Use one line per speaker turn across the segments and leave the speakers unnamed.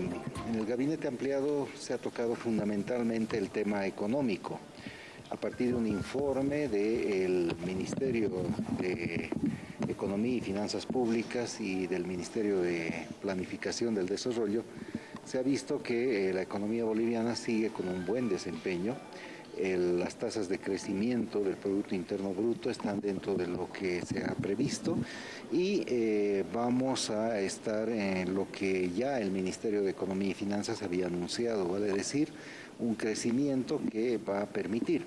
En el gabinete ampliado se ha tocado fundamentalmente el tema económico. A partir de un informe del Ministerio de Economía y Finanzas Públicas y del Ministerio de Planificación del Desarrollo, se ha visto que eh, la economía boliviana sigue con un buen desempeño. Las tasas de crecimiento del Producto Interno Bruto están dentro de lo que se ha previsto y eh, vamos a estar en lo que ya el Ministerio de Economía y Finanzas había anunciado, vale decir, un crecimiento que va a permitir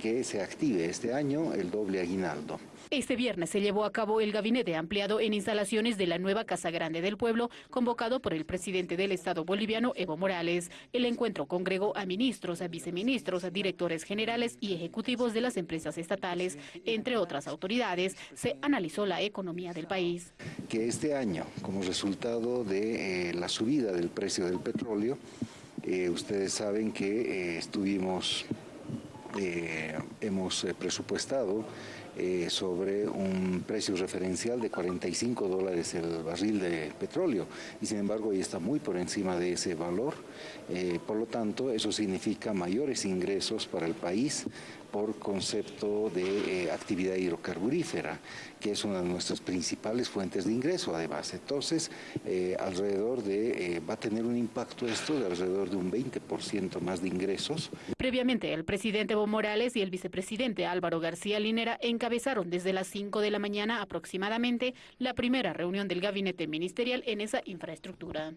que se active este año el doble aguinaldo.
Este viernes se llevó a cabo el gabinete ampliado en instalaciones de la nueva Casa Grande del Pueblo, convocado por el presidente del Estado boliviano, Evo Morales. El encuentro congregó a ministros, a viceministros, a directores generales y ejecutivos de las empresas estatales. Entre otras autoridades, se analizó la economía del país.
Que este año, como resultado de eh, la subida del precio del petróleo, eh, ustedes saben que eh, estuvimos, hemos presupuestado eh, sobre un precio referencial de 45 dólares el barril de petróleo y sin embargo hoy está muy por encima de ese valor. Eh, por lo tanto, eso significa mayores ingresos para el país por concepto de eh, actividad hidrocarburífera, que es una de nuestras principales fuentes de ingreso además. Entonces, alrededor de, va a tener un impacto esto de alrededor de un 20% más de ingresos.
Previamente, el presidente Morales y el vicepresidente Álvaro García Linera encabezaron desde las 5 de la mañana aproximadamente la primera reunión del gabinete ministerial en esa infraestructura.